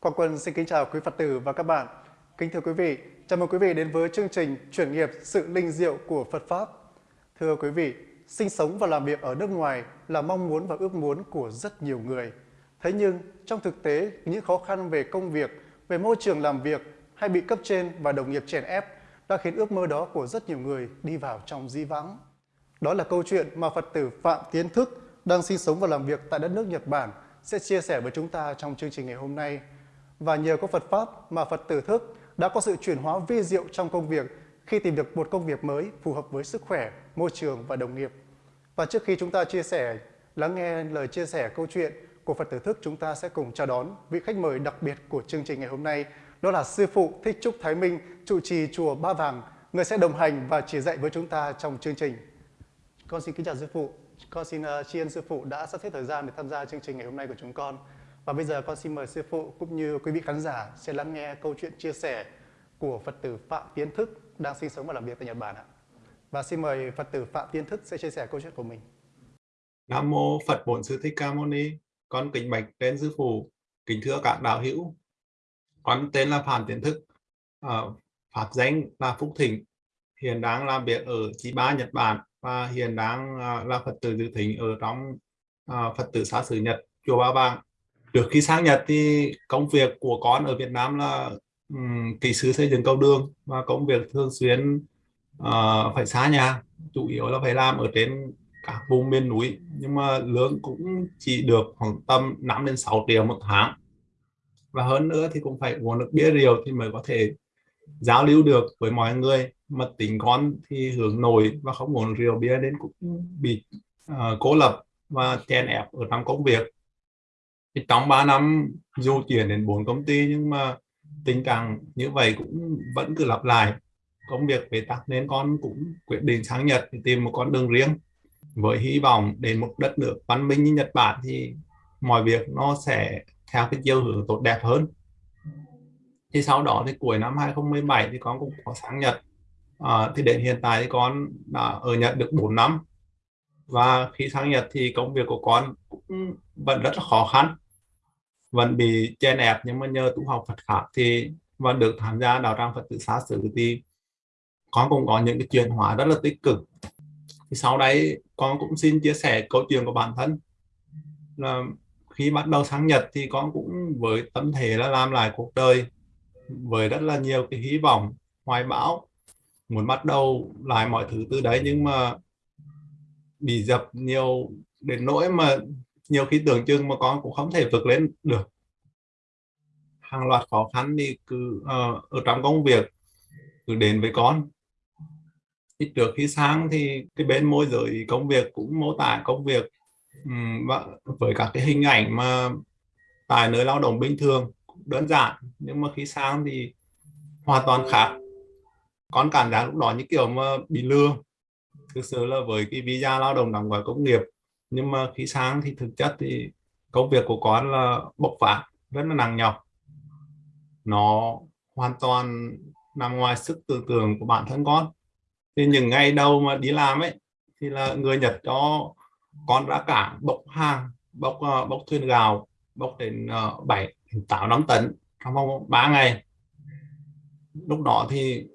Quang Quân xin kính chào quý Phật tử và các bạn. Kính thưa quý vị, chào mừng quý vị đến với chương trình Chuyển nghiệp sự linh diệu của Phật Pháp. Thưa quý vị, sinh sống và làm việc ở nước ngoài là mong muốn và ước muốn của rất nhiều người. Thế nhưng, trong thực tế, những khó khăn về công việc, về môi trường làm việc hay bị cấp trên và đồng nghiệp chèn ép đã khiến ước mơ đó của rất nhiều người đi vào trong di vắng. Đó là câu chuyện mà Phật tử Phạm Tiến Thức đang sinh sống và làm việc tại đất nước Nhật Bản sẽ chia sẻ với chúng ta trong chương trình ngày hôm nay. Và nhờ có Phật Pháp mà Phật tử Thức đã có sự chuyển hóa vi diệu trong công việc khi tìm được một công việc mới phù hợp với sức khỏe, môi trường và đồng nghiệp. Và trước khi chúng ta chia sẻ, lắng nghe lời chia sẻ câu chuyện của Phật tử Thức, chúng ta sẽ cùng chào đón vị khách mời đặc biệt của chương trình ngày hôm nay. Đó là Sư Phụ Thích Trúc Thái Minh, trụ trì Chùa Ba Vàng, người sẽ đồng hành và chỉ dạy với chúng ta trong chương trình. Con xin kính chào Sư Phụ. Con xin uh, tri ân Sư Phụ đã sắp xếp thời gian để tham gia chương trình ngày hôm nay của chúng con. Và bây giờ con xin mời Sư Phụ cũng như quý vị khán giả sẽ lắng nghe câu chuyện chia sẻ của Phật tử Phạm Tiến Thức đang sinh sống và làm việc tại Nhật Bản ạ. Và xin mời Phật tử Phạm Tiến Thức sẽ chia sẻ câu chuyện của mình. Nam mô Phật Bổn Sư Thích Ca Mâu Ni. Con kính bạch đến sư phụ, kính thưa các đạo hữu. Con tên là Phạm Tiến Thức, ờ, à, pháp danh là Phúc Thịnh, hiện đang làm việc ở Chí Ba Nhật Bản và hiện đang ờ, là Phật tử dự thính ở trong ờ, Phật tử xã xứ Nhật chùa Ba Vàng. Trước khi sang Nhật thì công việc của con ở Việt Nam là um, kỹ sư xây dựng cầu đường và công việc thường xuyên uh, phải xa nhà, chủ yếu là phải làm ở trên các vùng miền núi. Nhưng mà lương cũng chỉ được khoảng tầm 5 đến 6 triệu một tháng. Và hơn nữa thì cũng phải uống được bia rượu thì mới có thể giao lưu được với mọi người. Mà tính con thì hướng nổi và không uống rượu bia đến cũng bị ờ, uh, cố lập và chèn ép ở trong công việc thì trong 3 năm dù chuyển đến bốn công ty nhưng mà tình trạng như vậy cũng vẫn cứ lặp lại. Công việc bế tắc nên con cũng quyết định sang Nhật tìm một con đường riêng. Với hy vọng đến một đất nước văn minh như Nhật Bản thì mọi việc nó sẽ theo cái chiều hướng tốt đẹp hơn. Thì sau đó thì cuối năm 2017 thì con cũng có sang Nhật. À, thì đến hiện tại thì con đã ở Nhật được 4 năm và khi sang Nhật thì công việc của con cũng vẫn rất là khó khăn. Vẫn bị chen ép nhưng mà nhờ tu học Phật pháp thì vẫn được tham gia đạo tràng Phật tử xá xử thì con cũng có những cái chuyển hóa rất là tích cực. Thì sau đấy con cũng xin chia sẻ câu chuyện của bản thân. Là khi bắt đầu sang Nhật thì con cũng với tâm thế là làm lại cuộc đời, với rất là nhiều cái hy vọng, hoài bão, muốn bắt đầu lại mọi thứ từ đấy. Nhưng mà bị dập nhiều đến nỗi mà nhiều khi tưởng chừng mà con cũng không thể vượt lên được. Hàng loạt khó khăn thì cứ uh, ở trong công việc cứ đến với con. Thì trước khi sáng thì cái bên môi giới công việc cũng mô tả công việc um, với các cái hình ảnh mà tại nơi lao động bình thường đơn giản nhưng mà khi sáng thì hoàn toàn khác. Con cảm giác lúc đó như kiểu mà bị lừa thực sự là với cái visa lao động đóng gói công nghiệp nhưng mà khi sáng thì thực chất thì công việc của con là bộc phát rất là nặng nhọc. Nó hoàn toàn nằm ngoài sức tưởng tượng của bản thân con. Thì những ngày đầu mà đi làm ấy thì là người Nhật cho con ra cảng bốc hàng bốc uh, bốc thuyền gạo bốc đến uh, tám năm tấn trong vòng 3 ngày. Lúc đó thì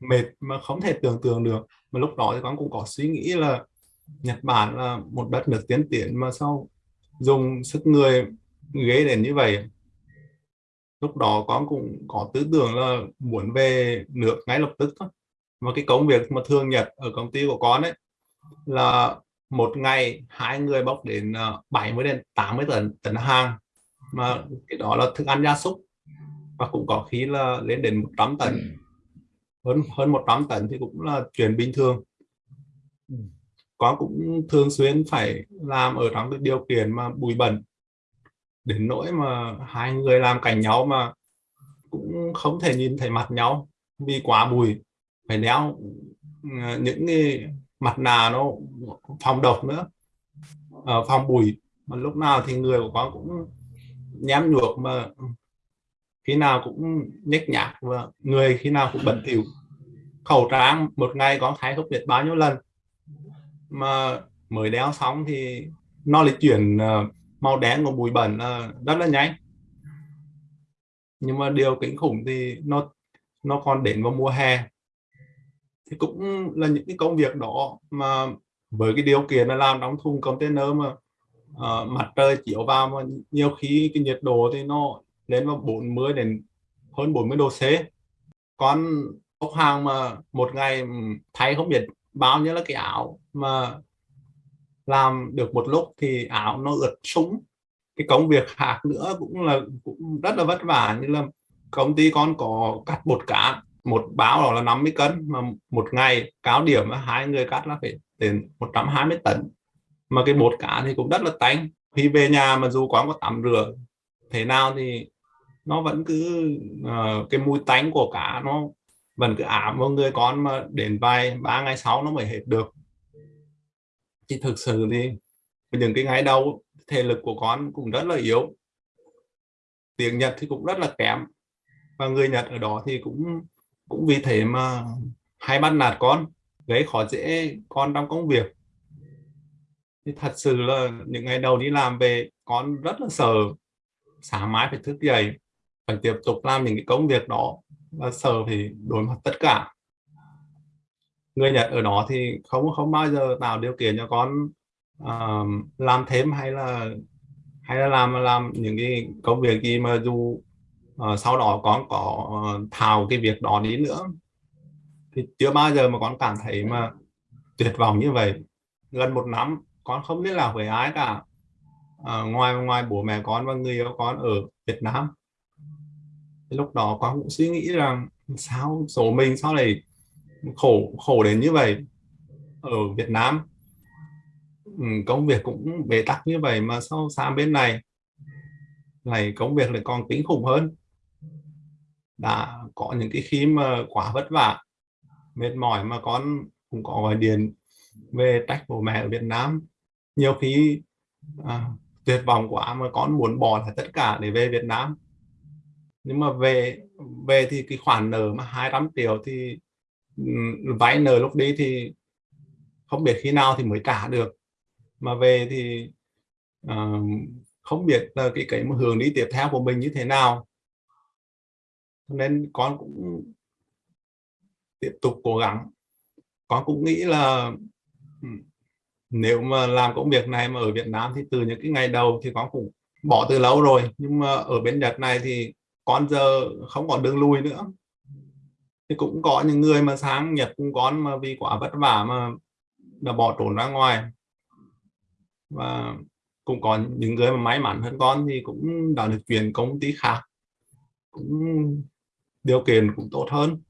mệt mà không thể tưởng tượng được mà lúc đó thì con cũng có suy nghĩ là Nhật Bản là một đất nước tiến tiến mà sau dùng sức người ghế đến như vậy? Lúc đó con cũng có tư tưởng là muốn về nước ngay lập tức thôi và cái công việc mà thường nhật ở công ty của con ấy là một ngày hai người bốc đến ờ, 70 đến 80 tấn tấn hàng. Mà cái đó là thức ăn gia súc. Và cũng có khi là lên đến 100 tấn. Ừ hơn hơn 100 tấn thì cũng là chuyện bình thường. Con cũng thường xuyên phải làm ở trong cái điều kiện mà bụi bẩn. Đến nỗi mà hai người làm cạnh nhau mà cũng không thể nhìn thấy mặt nhau vì quá bụi. Phải đeo ờ, những cái mặt nạ nó phòng độc nữa uh, phòng bụi. Mà lúc nào thì người của con cũng nhém nhuộc mà khi nào cũng nhếch nhác và người khi nào cũng bẩn thỉu khẩu trang một ngày có thay không biết bao nhiêu lần. Mà mới đeo xong thì nó lại chuyển ờ, màu đen của bụi bẩn ờ, rất là nhanh. Nhưng mà điều kinh khủng thì nó nó còn đến vào mùa hè. Thì cũng là những cái công việc đó mà với cái điều kiện là làm đóng thùng container mà uh, mặt trời chiếu vào mà nhiều khi cái nhiệt độ thì nó lên vào 40 đến hơn 40 độ C. Con bốc hàng mà một ngày thay không biết bao nhiêu là cái áo mà làm được một lúc thì áo nó ướt súng. Cái công việc khác nữa cũng là cũng rất là vất vả như là công ty con có cắt bột cá một báo đó là 50 cân mà một ngày cáo điểm hai người cắt là phải đến 120 tấn. Mà cái bột cá thì cũng rất là tanh. Khi về nhà mà dù quán có tắm rửa thế nào thì nó vẫn cứ uh, cái mùi tanh của cá nó vẫn cứ ảm vào người con mà đến vài ba ngày sau nó mới hết được. Thì thực sự thì những cái ngày đầu thể lực của con cũng rất là yếu. Tiếng Nhật thì cũng rất là kém và người Nhật ở đó thì cũng cũng vì thế mà hay bắt nạt con, gây khó dễ con trong công việc. Thì thật sự là những ngày đầu đi làm về, con rất là sợ. Sáng mai phải thức dậy, phải tiếp tục làm những cái công việc đó và sở thì đối mặt tất cả. Người Nhật ở đó thì không không bao giờ tạo điều kiện cho con uh, làm thêm hay là hay là làm làm những cái công việc gì mà dù uh, sau đó con có ờ, uh, thào cái việc đó đi nữa. Thì chưa bao giờ mà con cảm thấy mà tuyệt vọng như vậy. Gần một năm con không biết là với ai cả. Uh, ngoài ngoài bố mẹ con và người yêu con ở Việt Nam lúc đó con cũng suy nghĩ rằng sao số mình sao lại khổ khổ đến như vậy ở Việt Nam? Ừ, công việc cũng bế tắc như vậy mà sao sang bên này? Này công việc lại còn kinh khủng hơn. Đã có những cái khi mà quá vất vả mệt mỏi mà con cũng có gọi điện về trách bố mẹ ở Việt Nam. Nhiều khi à, tuyệt vọng quá mà con muốn bỏ lại tất cả để về Việt Nam nhưng mà về về thì cái khoản nợ mà 200 triệu thì ừ, vay nợ lúc đấy thì không biết khi nào thì mới trả được. Mà về thì uh, không biết là cái cái hướng đi tiếp theo của mình như thế nào. Nên con cũng tiếp tục cố gắng. Con cũng nghĩ là ừ, nếu mà làm công việc này mà ở Việt Nam thì từ những cái ngày đầu thì con cũng bỏ từ lâu rồi. Nhưng mà ở bên Nhật này thì con giờ không còn đường lui nữa. Thì cũng có những người mà sáng Nhật cũng có mà vì quá vất vả mà đã bỏ trốn ra ngoài. Và cũng có những người mà may mắn hơn con thì cũng đã được chuyển công ty khác. Cũng điều kiện cũng tốt hơn.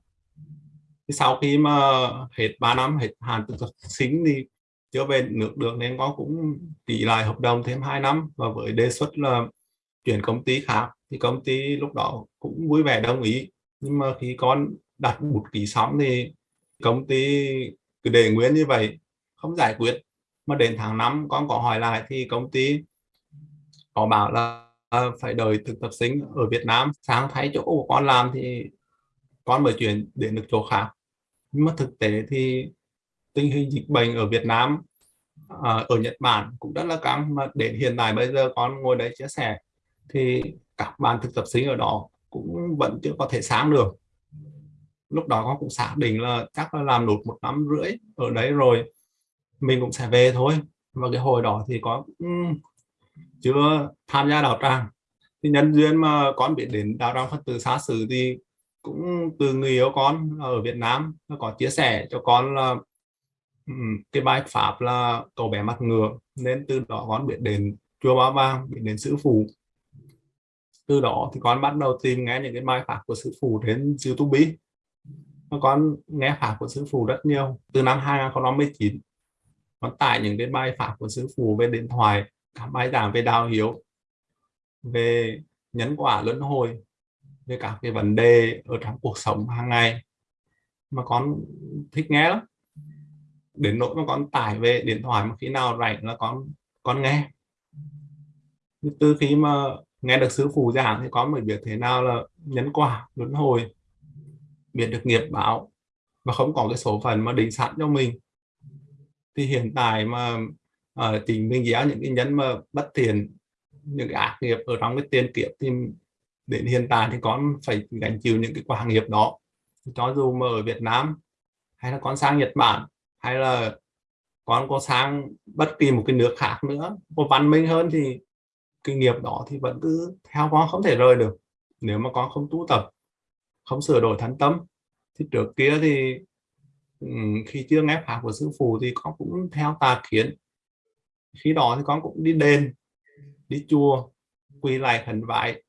Thì sau khi mà hết 3 năm hết hạn thực sinh thì chưa về nước được nên con cũng tỷ lại hợp đồng thêm 2 năm. Và với đề xuất là chuyển công ty khác thì công ty lúc đó cũng vui vẻ đồng ý. Nhưng mà khi con đặt một ký xong thì công ty cứ để nguyên như vậy, không giải quyết. Mà đến tháng 5 con có hỏi lại thì công ty có bảo là à, phải đợi thực tập sinh ở Việt Nam sáng thấy chỗ của con làm thì con mới chuyển đến được chỗ khác. Nhưng mà thực tế thì tình hình dịch bệnh ở Việt Nam à, ở Nhật Bản cũng rất là căng. Mà đến hiện tại bây giờ con ngồi đấy chia sẻ thì các bạn thực tập sinh ở đó cũng vẫn chưa có thể sáng được. Lúc đó con cũng xác định là chắc là làm nốt một năm rưỡi ở đấy rồi, mình cũng sẽ về thôi. Và cái hồi đó thì có chưa tham gia đạo tràng. Thì nhân duyên mà con biết đến đạo tràng Phật tử xa xứ thì cũng từ người yêu con ở Việt Nam nó có chia sẻ cho con là cái bài pháp là cậu bé mặt ngựa. Nên từ đó con biết đến chùa Ba Vàng, biết đến sư phụ từ đó thì con bắt đầu tìm nghe những cái bài pháp của sư phụ trên YouTube. Con nghe pháp của sư phụ rất nhiều. Từ năm 2019 con tải những cái bài pháp của sư phụ về điện thoại các bài giảng về đạo hiếu, về nhân quả luân hồi, về các cái vấn đề ở trong cuộc sống hàng ngày. Mà con thích nghe lắm. Đến nỗi mà con tải về điện thoại mà khi nào rảnh là con con nghe. Từ khi mà nghe được sư phụ giảng thì con mới biết thế nào là nhân quả luân hồi biết được nghiệp báo và không có cái số phận mà định sẵn cho mình. Thì hiện tại mà uh, tình chính mình giáo những cái nhân mà bất thiện những cái ác nghiệp ở trong cái tiền kiếp thì đến hiện tại thì con phải gánh chịu những cái quả nghiệp đó. Cho dù mà ở Việt Nam hay là con sang Nhật Bản hay là con có sang bất kỳ một cái nước khác nữa có văn minh hơn thì kinh nghiệp đó thì vẫn cứ theo con không thể rời được. Nếu mà con không tu tập không sửa đổi thánh tâm thì trước kia thì khi chưa nghe pháp của sư phụ thì con cũng theo tà kiến. Khi đó thì con cũng đi đền đi chùa quỳ lại khẩn vái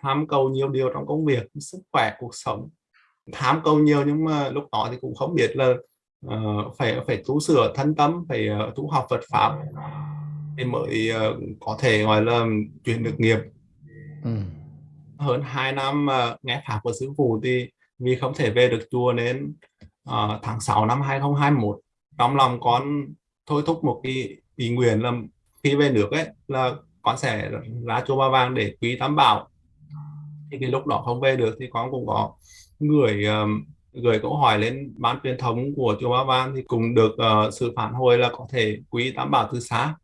tham cầu nhiều điều trong công việc sức khỏe cuộc sống. Tham cầu nhiều nhưng mà lúc đó thì cũng không biết là uh, phải phải tu sửa thân tâm phải uh, tu học Phật pháp thì mới uh, có thể gọi là chuyển được nghiệp. Ừ. hơn 2 năm uh, nghe pháp của sư phụ thì vì không thể về được chùa nên uh, tháng 6 năm 2021 trong lòng con thôi thúc một cái ý nguyện là khi về nước ấy là con sẽ ra chùa Ba Vàng để quý tam bảo. Thì cái lúc đó không về được thì con cũng có gửi um, gửi câu hỏi lên ban truyền thống của chùa Ba Vàng thì cũng được uh, sự phản hồi là có thể quý tam bảo từ xa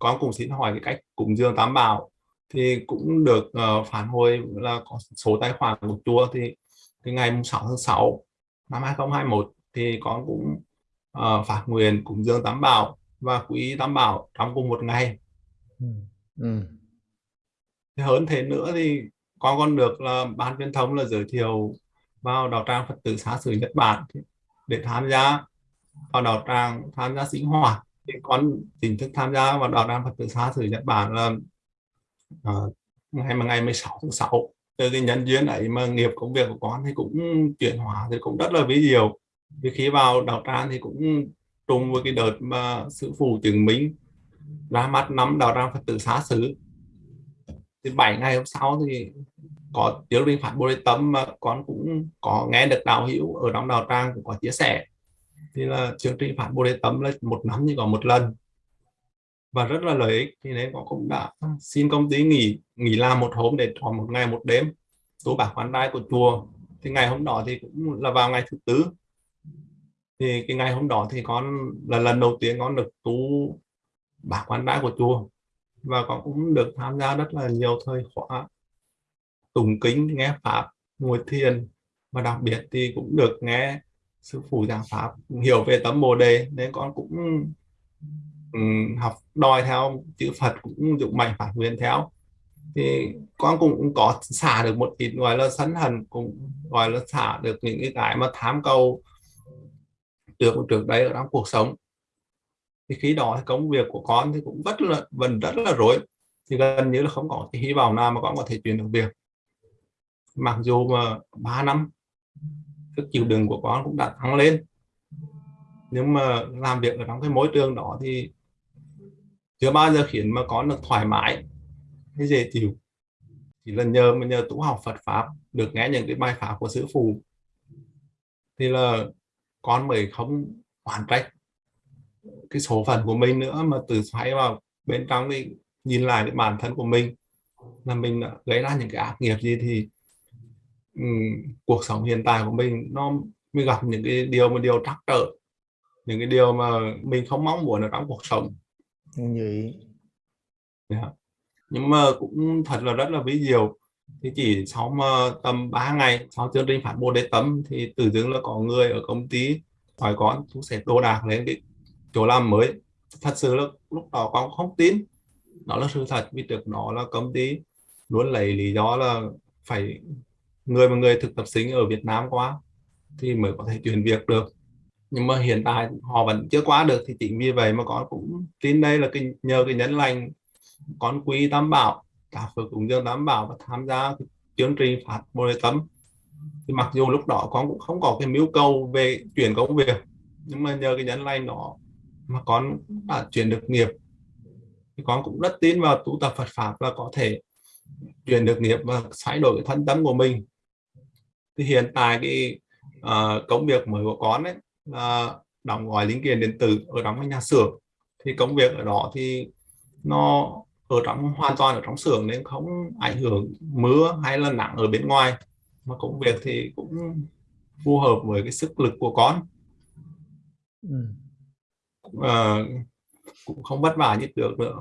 con cũng xin hỏi cái cách cúng dường tam bảo thì cũng được uh, phản hồi là có số tài khoản của chùa thì cái ngày 6 tháng 6 năm 2021 thì con cũng uh, phát nguyện cúng dường tam bảo và quý tam bảo trong cùng một ngày ừ. Ừ. hơn thế nữa thì con còn được là ban truyền thông là giới thiệu vào đạo tràng Phật tử xá xứ Nhật Bản để tham gia vào đạo tràng tham gia sinh hoạt thì con chính thức tham gia vào đạo đàn Phật tử xá xứ Nhật Bản là uh, ngày mà ngày 16 tháng 6 từ cái nhân duyên ấy mà nghiệp công việc của con thì cũng chuyển hóa thì cũng rất là ví diệu. Vì khi vào đạo tràng thì cũng trùng với cái đợt mà sư phụ chứng minh ra mắt năm đạo tràng Phật tử xá xứ thì bảy ngày hôm sau thì có tiếng viên phản bồ đề tâm mà con cũng có nghe được đạo hữu ở trong đạo tràng cũng có chia sẻ thì là chương trình phản bồ đề tâm là một năm chỉ có một lần. Và rất là lợi ích, thì nên con cũng đã xin công ty nghỉ nghỉ làm một hôm để tròn một ngày một đêm. Tu bạc quán đai của chùa. Thì ngày hôm đó thì cũng là vào ngày thứ tư. Thì cái ngày hôm đó thì con, là lần đầu tiên con được tu bạc quán đai của chùa. Và con cũng được tham gia rất là nhiều thời khóa, tụng kính nghe pháp, ngồi thiền. Và đặc biệt thì cũng được nghe sư phụ giảng pháp hiểu về tấm bồ đề nên con cũng um, học đòi theo chữ Phật cũng dụng mạnh phản nguyện theo. Thì con cũng có xả được một ít gọi là sân hận cũng gọi là xả được những cái cái mà tham cầu được trước đấy ở trong cuộc sống. Thì khi đó công việc của con thì cũng rất là vẫn rất là rối thì gần như là không có cái hy vọng nào mà con có thể chuyển được việc. Mặc dù mà 3 năm sức chịu đựng của con cũng đã tăng lên. Nhưng mà làm việc ở trong cái môi trường đó thì chưa bao giờ khiến mà con được thoải mái hay dễ chịu. Chỉ là nhờ, mà nhờ tu học Phật pháp, được nghe những cái bài pháp của sư phụ, thì là con mới không hoàn trách cái số phận của mình nữa, mà từ xoáy vào bên trong thì nhìn lại cái bản thân của mình, là mình đã gây ra những cái ác nghiệp gì thì um, cuộc sống hiện tại của mình nó mới gặp những cái điều mà điều trắc trở những cái điều mà mình không mong muốn ở trong cuộc sống. Vậy yeah. Nhưng mà cũng thật là rất là ví diệu. Thì chỉ sau mà tầm 3 ngày sau chương trình phản bồ đề tâm thì tự dưng là có người ở công ty hỏi con chú sẽ đồ đạc lên cái chỗ làm mới. Thật sự là lúc đó con không tin. Đó là sự thật vì trước đó là công ty luôn lấy lý do là phải người mà người thực tập sinh ở Việt Nam quá thì mới có thể chuyển việc được. Nhưng mà hiện tại họ vẫn chưa qua được thì chính vì vậy mà con cũng tin đây là cái, nhờ cái nhấn lành, con quý tam bảo cả phật cũng dương tam bảo và tham gia chương trình phát bồ đề tâm. Thì mặc dù lúc đó con cũng không có cái mưu cầu về chuyển công việc, nhưng mà nhờ cái nhấn lành đó mà con đã chuyển được nghiệp. Thì con cũng rất tin vào tu tập Phật pháp là có thể chuyển được nghiệp và thay đổi cái thân tâm của mình thì hiện tại cái uh, công việc mới của con ấy là đóng gói linh kiện điện tử ở trong nhà xưởng. Thì công việc ở đó thì nó ở trong hoàn toàn ở trong xưởng nên không ảnh hưởng mưa hay là nặng ở bên ngoài. Mà công việc thì cũng phù hợp với cái sức lực của con. Ừ. uh, cũng không vất vả như được nữa.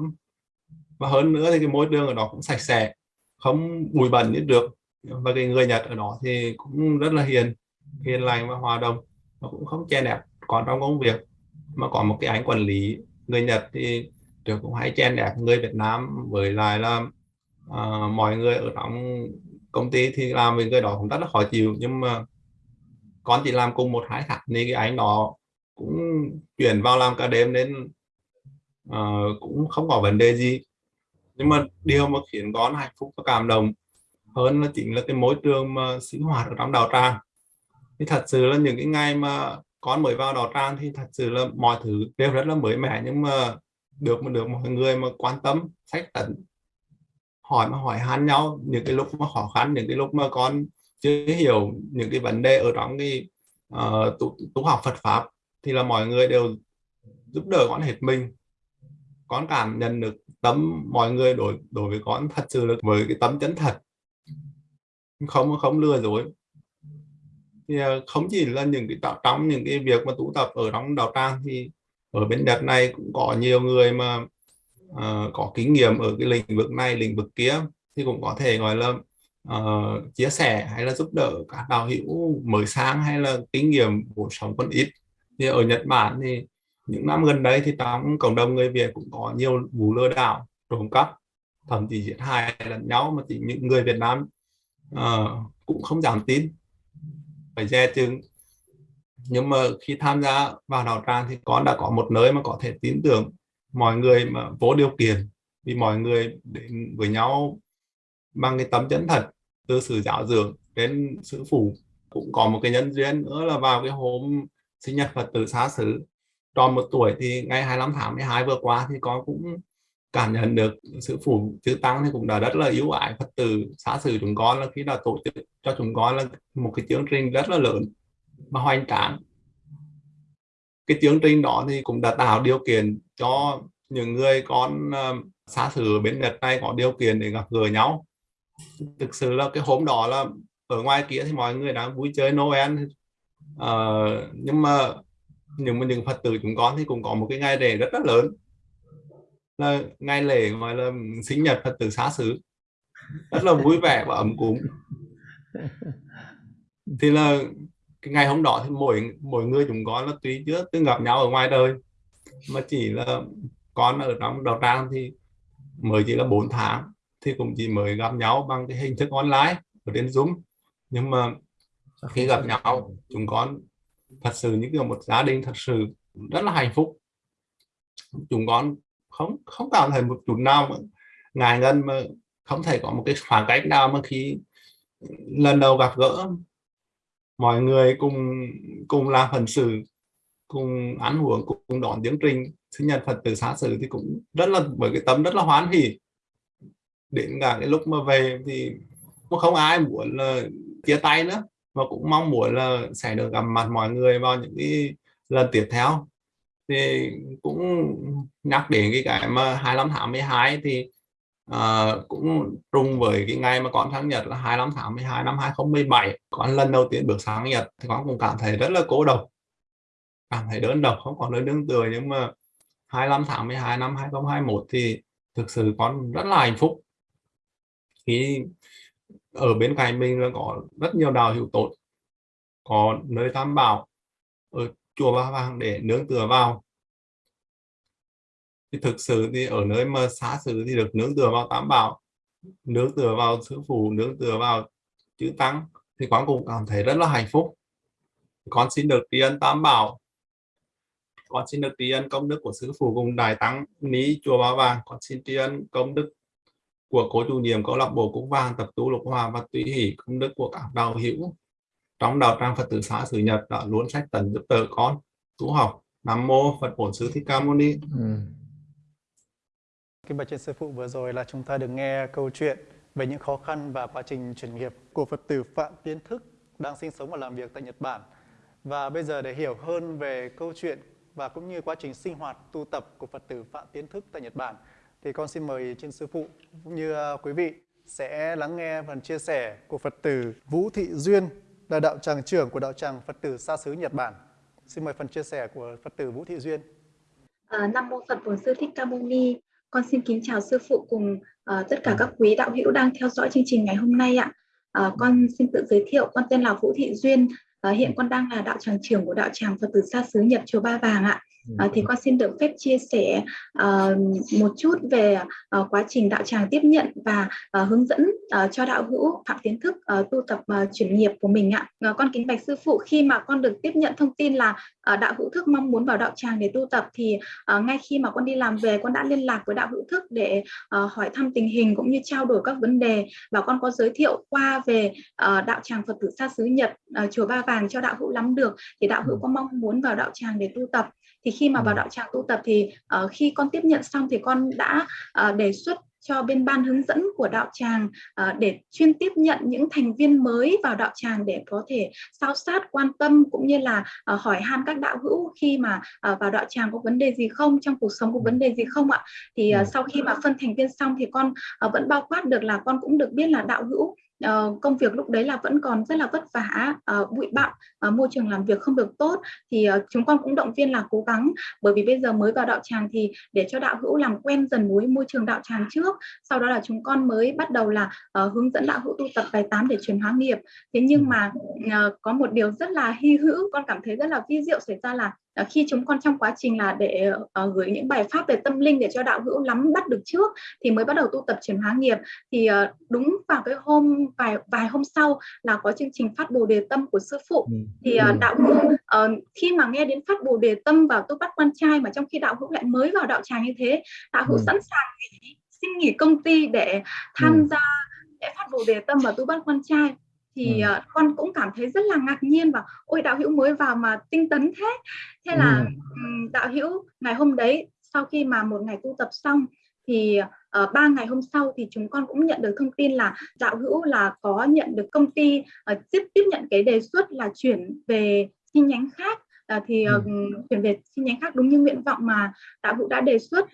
Và hơn nữa thì cái môi trường ở đó cũng sạch sẽ không bụi bẩn như được và cái người Nhật ở đó thì cũng rất là hiền hiền lành và hòa đồng và cũng không che nẹp. Còn trong công việc mà có một cái anh quản lý người Nhật thì được cũng hay chen đẹp người Việt Nam. Với lại là uh, mọi người ở trong công ty thì làm với người đó cũng rất là khó chịu. Nhưng mà con chỉ làm cùng một hai tháng thì cái anh đó cũng chuyển vào làm cả đêm nên uh, cũng không có vấn đề gì. Nhưng mà điều mà khiến con hạnh phúc và cảm động hơn là chính là cái môi trường mà sinh hoạt ở trong đào tràng. Thì thật sự là những cái ngày mà con mới vào đào tràng thì thật sự là mọi thứ đều rất là mới mẻ nhưng mà được mà được mọi người mà quan tâm sách tận hỏi mà hỏi han nhau những cái lúc mà khó khăn những cái lúc mà con chưa hiểu những cái vấn đề ở trong cái uh, tu, tu học Phật pháp thì là mọi người đều giúp đỡ con hết mình. Con cảm nhận được tấm mọi người đối đối với con thật sự là với cái tấm chân thật không không lừa dối. Thì à, không chỉ là những cái tạo trong những cái việc mà tụ tập ở trong đạo tràng thì ở bên Nhật này cũng có nhiều người mà uh, có kinh nghiệm ở cái lĩnh vực này lĩnh vực kia thì cũng có thể gọi là uh, chia sẻ hay là giúp đỡ các đạo hữu mới sang hay là kinh nghiệm cuộc sống còn ít. Thì ở Nhật Bản thì những năm gần đây thì trong cộng đồng người Việt cũng có nhiều vụ lừa đảo trộm cắp thậm chí giết hại lẫn nhau mà chỉ những người Việt Nam à, cũng không dám tin. Phải dè chừng. Nhưng mà khi tham gia vào đạo tràng thì con đã có một nơi mà có thể tin tưởng mọi người mà vô điều kiện. Vì mọi người đến với nhau bằng cái tấm chân thật từ sự giáo dưỡng đến sư phụ. Cũng có một cái nhân duyên nữa là vào cái hôm sinh nhật Phật tử xá xứ. Tròn một tuổi thì ngày 25 tháng 12 vừa qua thì con cũng cảm nhận được sự phủ chữ tăng thì cũng đã rất là yếu ải Phật tử xã xử chúng con là khi đã tổ chức cho chúng con là một cái chương trình rất là lớn và hoành tráng. Cái chương trình đó thì cũng đã tạo điều kiện cho những người con ờ, xã xử ở bên Nhật này có điều kiện để gặp gỡ nhau. Thực sự là cái hôm đó là ở ngoài kia thì mọi người đang vui chơi Noel. Uh, nhưng mà những những Phật tử chúng con thì cũng có một cái ngày lễ rất là lớn là ngày lễ gọi là sinh nhật Phật tử xá xứ. Rất là vui vẻ và ấm cúng. Thì là cái ngày hôm đó thì mỗi mỗi người chúng con là tuy chưa từng gặp nhau ở ngoài đời. Mà chỉ là con ở trong đầu trang thì mới chỉ là 4 tháng thì cũng chỉ mới gặp nhau bằng cái hình thức online ở trên Zoom. Nhưng mà khi gặp nhau chúng con thật sự như kiểu một gia đình thật sự rất là hạnh phúc. Chúng con không không cảm thấy một chút nào mà ngại ngân mà không thể có một cái khoảng cách nào mà khi lần đầu gặp gỡ. Mọi người cùng cùng làm phần sự, cùng ăn uống, cùng đón chương trình. Sinh nhật Phật tử xá xử thì cũng rất là bởi cái tâm rất là hoan hỉ. Đến cả cái lúc mà về thì cũng không ai muốn là chia tay nữa, mà cũng mong muốn là sẽ được gặp mặt mọi người vào những cái lần tiếp theo thì cũng nhắc đến cái cái mà 25 tháng 12 thì uh, cũng trùng với cái ngày mà con sang nhật là 25 tháng 12 năm 2017 con lần đầu tiên bước sang nhật thì con cũng cảm thấy rất là cố độc cảm thấy đơn độc không còn nơi nương tựa. Nhưng mà 25 tháng 12 năm 2021 thì thực sự con rất là hạnh phúc. Khi ở bên cạnh mình là có rất nhiều đào hữu tốt có nơi tam bảo ở chùa Ba Vàng để nương tựa vào. Thì thực sự thì ở nơi mà xá xử thì được nương tựa vào tám bảo nương tựa vào sư phụ nương tựa vào chữ tăng thì quán cũng cảm thấy rất là hạnh phúc. Con xin được tri ân tam bảo. Con xin được tri ân công đức của sư phụ cùng đại tăng ní chùa Ba Vàng con xin tri ân công đức của cố chủ nhiệm câu lạc bộ cúc vàng tập tu lục hòa và tùy hỷ, công đức của các đạo hữu trong đạo tràng Phật tử xã Sử Nhật đã luôn sách tấn giúp đỡ con tu học Nam mô Phật Bổn Sư Thích Ca Mâu Ni. Ừ. Kính bạch trên sư phụ vừa rồi là chúng ta được nghe câu chuyện về những khó khăn và quá trình chuyển nghiệp của Phật tử Phạm Tiến Thức đang sinh sống và làm việc tại Nhật Bản. Và bây giờ để hiểu hơn về câu chuyện và cũng như quá trình sinh hoạt tu tập của Phật tử Phạm Tiến Thức tại Nhật Bản thì con xin mời trên sư phụ cũng như à, quý vị sẽ lắng nghe phần chia sẻ của Phật tử Vũ Thị Duyên là đạo tràng trưởng của đạo tràng Phật tử xa xứ Nhật Bản. Xin mời phần chia sẻ của Phật tử Vũ Thị Duyên. À, Nam mô Phật Bổn Sư Thích Ca Mâu Ni. Con xin kính chào sư phụ cùng à, tất cả các quý đạo hữu đang theo dõi chương trình ngày hôm nay ạ. À, con xin tự giới thiệu, con tên là Vũ Thị Duyên. À, hiện con đang là đạo tràng trưởng của đạo tràng Phật tử xa xứ nhật chùa Ba Vàng ạ. À, thì con xin được phép chia sẻ uh, một chút về uh, quá trình đạo tràng tiếp nhận và uh, hướng dẫn uh, cho đạo hữu phạm tiến thức uh, tu tập uh, chuyển nghiệp của mình ạ. Uh, con kính bạch sư phụ khi mà con được tiếp nhận thông tin là uh, đạo hữu thức mong muốn vào đạo tràng để tu tập thì uh, ngay khi mà con đi làm về con đã liên lạc với đạo hữu thức để uh, hỏi thăm tình hình cũng như trao đổi các vấn đề và con có giới thiệu qua về uh, đạo tràng Phật tử xa xứ Nhật uh, chùa Ba Vàng cho đạo hữu lắm được thì đạo hữu có mong muốn vào đạo tràng để tu tập thì khi mà vào đạo tràng tu tập thì uh, khi con tiếp nhận xong thì con đã uh, đề xuất cho bên ban hướng dẫn của đạo tràng uh, để chuyên tiếp nhận những thành viên mới vào đạo tràng để có thể sao sát quan tâm cũng như là uh, hỏi han các đạo hữu khi mà uh, vào đạo tràng có vấn đề gì không trong cuộc sống có vấn đề gì không ạ? Thì sau khi mà phân thành viên xong thì con vẫn bao quát được là con cũng được biết là đạo hữu uh, công việc lúc đấy là vẫn còn rất là vất vả uh, bụi bặm uh, môi trường làm việc không được tốt. Thì uh, chúng con cũng động viên là cố gắng bởi vì bây giờ mới vào đạo tràng thì để cho đạo hữu làm quen dần với môi trường đạo tràng trước sau đó là chúng con mới bắt đầu là uh, hướng dẫn đạo hữu tu tập bài tám để chuyển hóa nghiệp. Thế nhưng mà uh, có một điều rất là hy hữu con cảm thấy rất là vi diệu xảy ra là khi chúng con trong quá trình là để uh, gửi những bài pháp về tâm linh để cho đạo hữu nắm bắt được trước thì mới bắt đầu tu tập chuyển hóa nghiệp thì uh, đúng vào cái hôm vài vài hôm sau là có chương trình phát bồ đề tâm của sư phụ ừ. thì uh, đạo hữu uh, khi mà nghe đến phát bồ đề tâm vào tu bắt quan trai mà trong khi đạo hữu lại mới vào đạo tràng như thế đạo hữu ừ. sẵn sàng nghỉ xin nghỉ công ty để tham ừ. gia để phát bồ đề tâm và tu bắt quan trai thì ừ. uh, con cũng cảm thấy rất là ngạc nhiên và ôi đạo hữu mới vào mà tinh tấn thế thế là ừ. đạo hữu ngày hôm đấy sau khi mà một ngày tu tập xong thì uh, ba ngày hôm sau thì chúng con cũng nhận được thông tin là đạo hữu là có nhận được công ty uh, tiếp tiếp nhận cái đề xuất là chuyển về chi nhánh khác uh, thì uh, ừ. chuyển về chi nhánh khác đúng như nguyện vọng mà đạo hữu đã đề xuất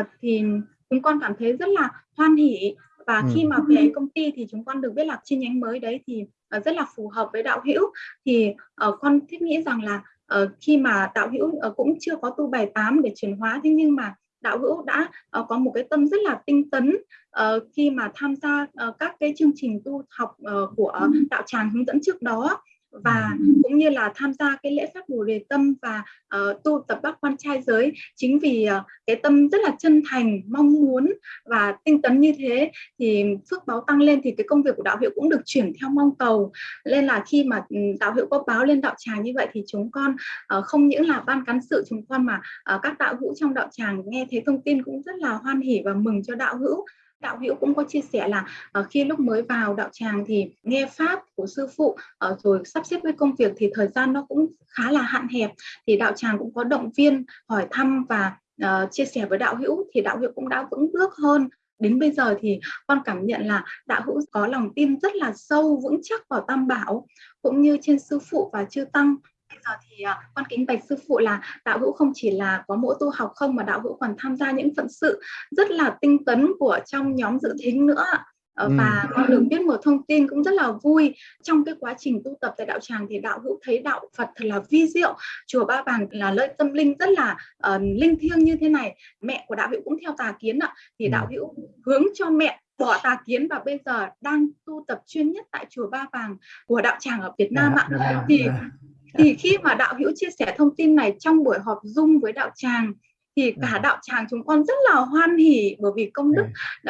uh, thì chúng con cảm thấy rất là hoan hỉ và ừ. khi mà về công ty thì chúng con được biết là chi nhánh mới đấy thì uh, rất là phù hợp với đạo hữu. Thì uh, con thiết nghĩ rằng là uh, khi mà đạo hữu uh, cũng chưa có tu bài 8 để chuyển hóa thế nhưng mà đạo hữu đã uh, có một cái tâm rất là tinh tấn uh, khi mà tham gia uh, các cái chương trình tu học uh, của đạo tràng hướng dẫn trước đó và cũng như là tham gia cái lễ pháp bồ đề tâm và uh, tu tập bác quan trai giới chính vì uh, cái tâm rất là chân thành mong muốn và tinh tấn như thế thì phước báo tăng lên thì cái công việc của đạo hiệu cũng được chuyển theo mong cầu. Nên là khi mà ừ, đạo hiệu có báo lên đạo tràng như vậy thì chúng con uh, không những là ban cán sự chúng con mà uh, các đạo hữu trong đạo tràng nghe thấy thông tin cũng rất là hoan hỉ và mừng cho đạo hữu đạo hữu cũng có chia sẻ là uh, khi lúc mới vào đạo tràng thì nghe pháp của sư phụ uh, rồi sắp xếp với công việc thì thời gian nó cũng khá là hạn hẹp. Thì đạo tràng cũng có động viên hỏi thăm và uh, chia sẻ với đạo hữu thì đạo hữu cũng đã vững bước hơn. Đến bây giờ thì con cảm nhận là đạo hữu có lòng tin rất là sâu vững chắc vào tam bảo cũng như trên sư phụ và chư tăng bây giờ thì uh, con kính bạch sư phụ là đạo hữu không chỉ là có mỗi tu học không mà đạo hữu còn tham gia những phận sự rất là tinh tấn của trong nhóm dự thính nữa uh, và con được biết một thông tin cũng rất là vui. Trong cái quá trình tu tập tại đạo tràng thì đạo hữu thấy đạo Phật thật là vi diệu. Chùa Ba Vàng là nơi tâm linh rất là uh, linh thiêng như thế này. Mẹ của đạo hữu cũng theo tà kiến ạ. Thì đạo hữu hướng cho mẹ bỏ tà kiến và bây giờ đang tu tập chuyên nhất tại chùa Ba Vàng của đạo tràng ở Việt Nam ạ. thì thì khi mà đạo hữu chia sẻ thông tin này trong buổi họp dung với đạo tràng thì cả ừ. đạo tràng chúng con rất là hoan hỉ bởi vì công đức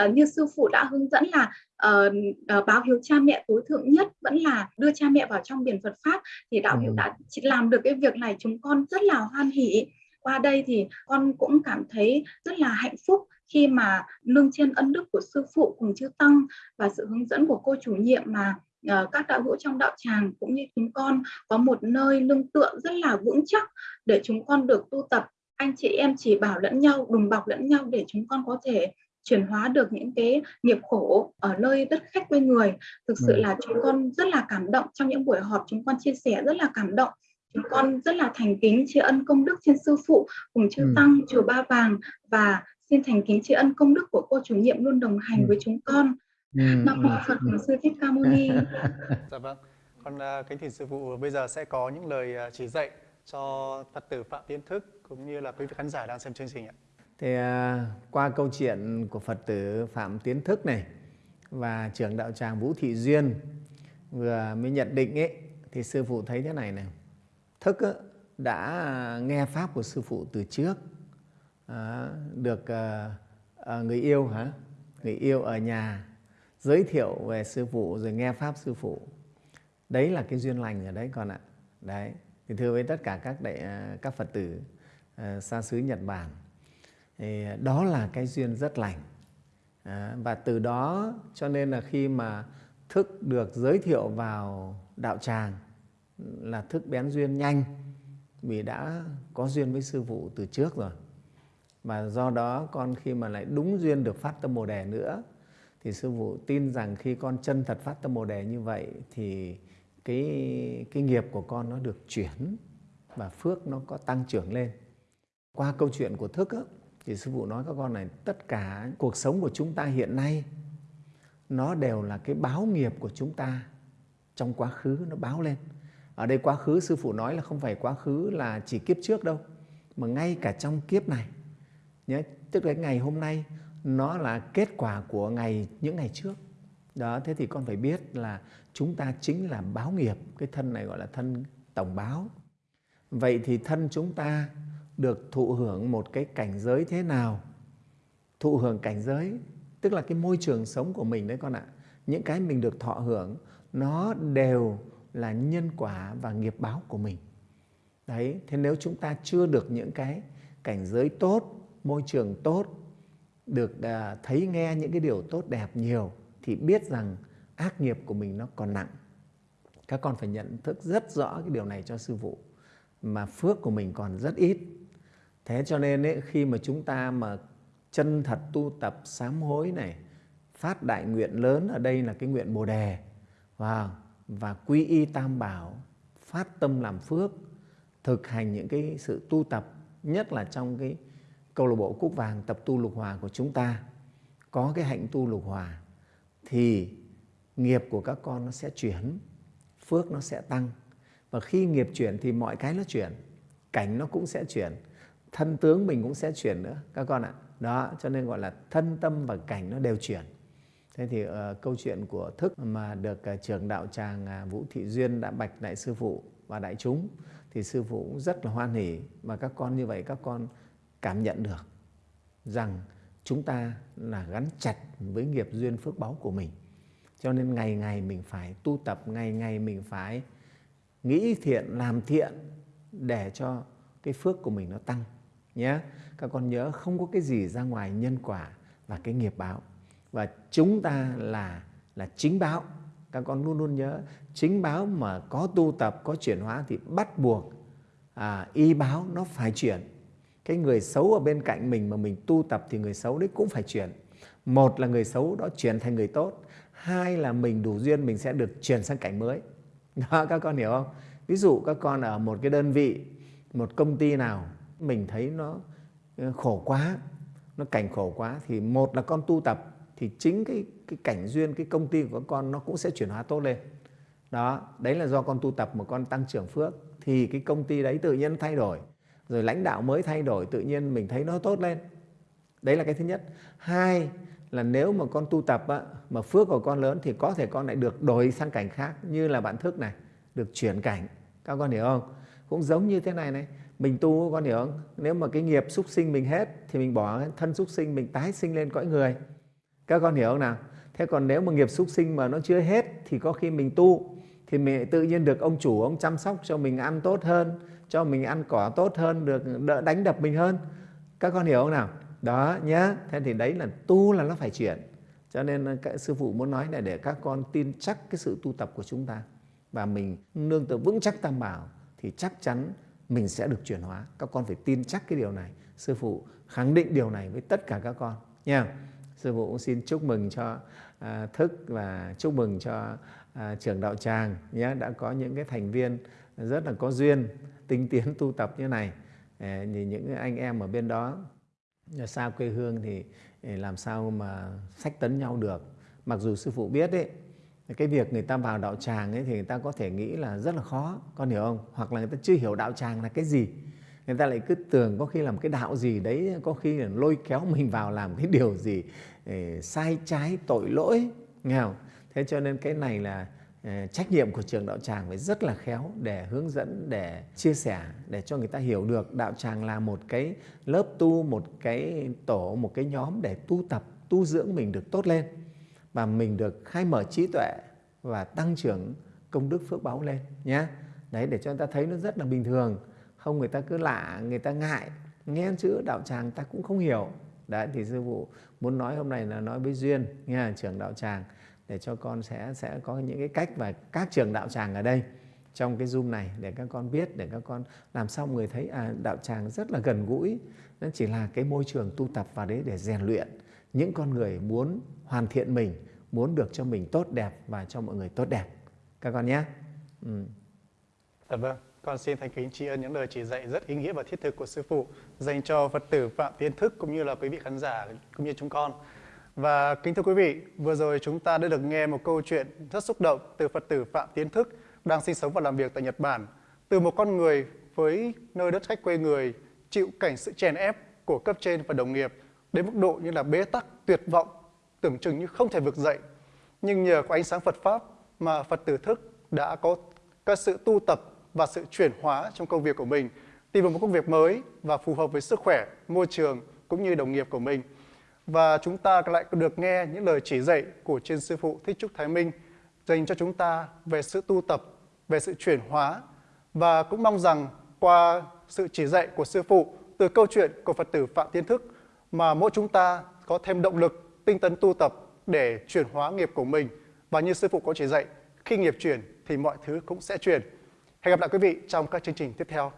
uh, như sư phụ đã hướng dẫn là uh, uh, báo hiếu cha mẹ tối thượng nhất vẫn là đưa cha mẹ vào trong biển Phật pháp thì đạo hữu đã làm được cái việc này chúng con rất là hoan hỉ. Qua đây thì con cũng cảm thấy rất là hạnh phúc khi mà nương trên ân đức của sư phụ cùng chư tăng và sự hướng dẫn của cô chủ nhiệm mà uh, các đạo hữu trong đạo tràng cũng như chúng con có một nơi lương tựa rất là vững chắc để chúng con được tu tập. Anh chị em chỉ bảo lẫn nhau đùm bọc lẫn nhau để chúng con có thể chuyển hóa được những cái nghiệp khổ ở nơi đất khách quê người. Thực sự là chúng con rất là cảm động. Trong những buổi họp chúng con chia sẻ rất là cảm động. Chúng con rất là thành kính tri ân công đức trên sư phụ cùng chư tăng chùa ba vàng và xin thành kính tri ân công đức của cô chủ nhiệm luôn đồng hành với chúng con nam mô phật sư thích ca mâu ni. Dạ vâng. Con uh, kính thỉnh sư phụ bây giờ sẽ có những lời uh, chỉ dạy cho Phật tử Phạm Tiến Thức cũng như là quý vị khán giả đang xem chương trình ạ. thì à, qua câu chuyện của phật tử phạm tiến thức này và trưởng đạo tràng vũ thị duyên vừa mới nhận định ấy thì sư phụ thấy thế này này. Thức á, đã nghe pháp của sư phụ từ trước à, được à, à, người yêu hả? Người yêu ở nhà giới thiệu về sư phụ rồi nghe pháp sư phụ. Đấy là cái duyên lành ở đấy con ạ. Đấy thì thưa với tất cả các đại à, các phật tử à, xa xứ nhật bản thì đó là cái duyên rất lành. À, và từ đó cho nên là khi mà thức được giới thiệu vào đạo tràng là thức bén duyên nhanh vì đã có duyên với sư phụ từ trước rồi. Và do đó con khi mà lại đúng duyên được phát tâm bồ đề nữa thì sư phụ tin rằng khi con chân thật phát tâm bồ đề như vậy thì cái cái nghiệp của con nó được chuyển và phước nó có tăng trưởng lên. Qua câu chuyện của thức ấy, thì sư phụ nói các con này tất cả cuộc sống của chúng ta hiện nay nó đều là cái báo nghiệp của chúng ta trong quá khứ nó báo lên. Ở đây quá khứ sư phụ nói là không phải quá khứ là chỉ kiếp trước đâu mà ngay cả trong kiếp này nhé tức là ngày hôm nay nó là kết quả của ngày, những ngày trước. Đó, thế thì con phải biết là chúng ta chính là báo nghiệp. Cái thân này gọi là thân tổng báo. Vậy thì thân chúng ta được thụ hưởng một cái cảnh giới thế nào? Thụ hưởng cảnh giới, tức là cái môi trường sống của mình đấy con ạ. Những cái mình được thọ hưởng, nó đều là nhân quả và nghiệp báo của mình. Đấy, thế nếu chúng ta chưa được những cái cảnh giới tốt, môi trường tốt được à, thấy nghe những cái điều tốt đẹp nhiều thì biết rằng ác nghiệp của mình nó còn nặng. Các con phải nhận thức rất rõ cái điều này cho sư phụ mà phước của mình còn rất ít. Thế cho nên ấy, khi mà chúng ta mà chân thật tu tập sám hối này phát đại nguyện lớn ở đây là cái nguyện bồ đề wow, và quy y tam bảo phát tâm làm phước thực hành những cái sự tu tập nhất là trong cái câu lạc bộ cúc vàng tập tu lục hòa của chúng ta có cái hạnh tu lục hòa thì nghiệp của các con nó sẽ chuyển phước nó sẽ tăng. Và khi nghiệp chuyển thì mọi cái nó chuyển cảnh nó cũng sẽ chuyển thân tướng mình cũng sẽ chuyển nữa các con ạ. Đó cho nên gọi là thân tâm và cảnh nó đều chuyển. Thế thì uh, câu chuyện của thức mà được uh, trưởng đạo tràng uh, vũ thị duyên đã bạch đại sư phụ và đại chúng thì sư phụ cũng rất là hoan hỉ. Và các con như vậy các con cảm nhận được rằng chúng ta là gắn chặt với nghiệp duyên phước báu của mình. Cho nên ngày ngày mình phải tu tập ngày ngày mình phải nghĩ thiện làm thiện để cho cái phước của mình nó tăng nhé. Các con nhớ không có cái gì ra ngoài nhân quả và cái nghiệp báo. Và chúng ta là là chính báo. Các con luôn luôn nhớ chính báo mà có tu tập có chuyển hóa thì bắt buộc à, y báo nó phải chuyển cái người xấu ở bên cạnh mình mà mình tu tập thì người xấu đấy cũng phải chuyển. Một là người xấu đó chuyển thành người tốt. Hai là mình đủ duyên mình sẽ được chuyển sang cảnh mới. Đó, các con hiểu không? Ví dụ các con ở một cái đơn vị, một công ty nào, mình thấy nó ờ, khổ quá, nó cảnh khổ quá thì một là con tu tập thì chính cái cái cảnh duyên, cái công ty của con nó cũng sẽ chuyển hóa tốt lên. Đó, đấy là do con tu tập mà con tăng trưởng phước thì cái công ty đấy tự nhiên thay đổi rồi lãnh đạo mới thay đổi tự nhiên mình thấy nó tốt lên. Đấy là cái thứ nhất. Hai là nếu mà con tu tập á, mà phước của con lớn thì có thể con lại được đổi sang cảnh khác như là bạn thức này được chuyển cảnh. Các con hiểu không? Cũng giống như thế này này mình tu con hiểu không? Nếu mà cái nghiệp súc sinh mình hết thì mình bỏ thân súc sinh mình tái sinh lên cõi người. Các con hiểu không nào? Thế còn nếu mà nghiệp súc sinh mà nó chưa hết thì có khi mình tu thì mình tự nhiên được ông chủ ông chăm sóc cho mình ăn tốt hơn cho mình ăn cỏ tốt hơn được đỡ đánh đập mình hơn. Các con hiểu không nào? Đó nhá. Thế thì đấy là tu là nó phải chuyển. Cho nên ờ, các sư phụ muốn nói là để các con tin chắc cái sự tu tập của chúng ta và mình nương tựa vững chắc tam bảo thì chắc chắn mình sẽ được chuyển hóa. Các con phải tin chắc cái điều này. Sư phụ khẳng định điều này với tất cả các con nha. Sư phụ cũng xin chúc mừng cho à, thức và chúc mừng cho à, trưởng đạo tràng nhé đã có những cái thành viên rất là có duyên, tinh tiến tu tập như này. Ờ, thì những anh em ở bên đó xa quê hương thì ờ, làm sao mà sách tấn nhau được. Mặc dù sư phụ biết ấy, cái việc người ta vào đạo tràng ấy thì người ta có thể nghĩ là rất là khó, con hiểu không? Hoặc là người ta chưa hiểu đạo tràng là cái gì. Người ta lại cứ tưởng có khi làm cái đạo gì đấy, có khi là lôi kéo mình vào làm cái điều gì ờ, sai trái, tội lỗi nghèo. thế cho nên cái này là Ờ, trách nhiệm của trường đạo tràng phải rất là khéo để hướng dẫn, để chia sẻ, để cho người ta hiểu được đạo tràng là một cái lớp tu, một cái tổ, một cái nhóm để tu tập, tu dưỡng mình được tốt lên và mình được khai mở trí tuệ và tăng trưởng công đức phước báu lên nhé đấy, để cho người ta thấy nó rất là bình thường. Không, người ta cứ lạ, người ta ngại, nghe chữ đạo tràng ta cũng không hiểu. Đấy, thì sư phụ muốn nói hôm nay là nói với duyên nghe trưởng đạo tràng để cho con sẽ sẽ có những cái cách và các trường đạo tràng ở đây. Trong cái zoom này để các con biết để các con làm sao người thấy à, đạo tràng rất là gần gũi. Nó chỉ là cái môi trường tu tập vào đấy để rèn luyện. Những con người muốn hoàn thiện mình muốn được cho mình tốt đẹp và cho mọi người tốt đẹp. Các con nhé. Ừ. Dạ vâng, con xin thành kính tri ân những lời chỉ dạy rất ý nghĩa và thiết thực của sư phụ dành cho Phật tử Phạm Tiến Thức cũng như là quý vị khán giả cũng như chúng con. Và kính thưa quý vị, vừa rồi chúng ta đã được nghe một câu chuyện rất xúc động từ Phật tử Phạm Tiến Thức đang sinh sống và làm việc tại Nhật Bản. Từ một con người với nơi đất khách quê người chịu cảnh sự chèn ép của cấp trên và đồng nghiệp đến mức độ như là bế tắc, tuyệt vọng, tưởng chừng như không thể vực dậy. Nhưng nhờ có ánh sáng Phật Pháp mà Phật tử Thức đã có các sự tu tập và sự chuyển hóa trong công việc của mình, tìm một công việc mới và phù hợp với sức khỏe, môi trường cũng như đồng nghiệp của mình. Và chúng ta lại được nghe những lời chỉ dạy của trên sư phụ Thích Trúc Thái Minh dành cho chúng ta về sự tu tập, về sự chuyển hóa và cũng mong rằng qua sự chỉ dạy của sư phụ từ câu chuyện của Phật tử Phạm Tiến Thức mà mỗi chúng ta có thêm động lực, tinh tấn tu tập để chuyển hóa nghiệp của mình và như sư phụ có chỉ dạy, khi nghiệp chuyển thì mọi thứ cũng sẽ chuyển. Hẹn gặp lại quý vị trong các chương trình tiếp theo.